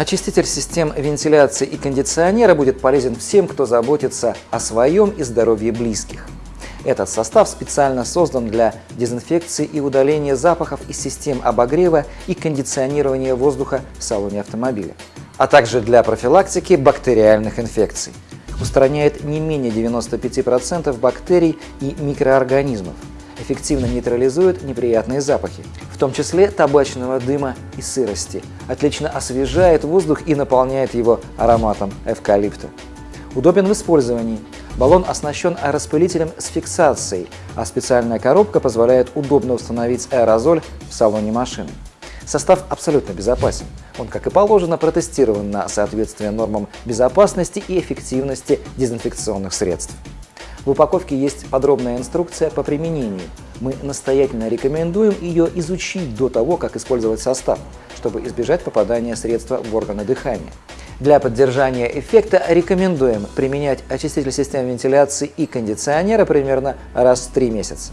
Очиститель систем вентиляции и кондиционера будет полезен всем, кто заботится о своем и здоровье близких. Этот состав специально создан для дезинфекции и удаления запахов из систем обогрева и кондиционирования воздуха в салоне автомобиля, а также для профилактики бактериальных инфекций. Устраняет не менее 95% бактерий и микроорганизмов, эффективно нейтрализует неприятные запахи, в том числе табачного дыма и сырости, отлично освежает воздух и наполняет его ароматом эвкалипта. Удобен в использовании. Баллон оснащен аэроспылителем с фиксацией, а специальная коробка позволяет удобно установить аэрозоль в салоне машины. Состав абсолютно безопасен. Он, как и положено, протестирован на соответствие нормам безопасности и эффективности дезинфекционных средств. В упаковке есть подробная инструкция по применению. Мы настоятельно рекомендуем ее изучить до того, как использовать состав, чтобы избежать попадания средства в органы дыхания. Для поддержания эффекта рекомендуем применять очиститель систем вентиляции и кондиционера примерно раз в 3 месяца.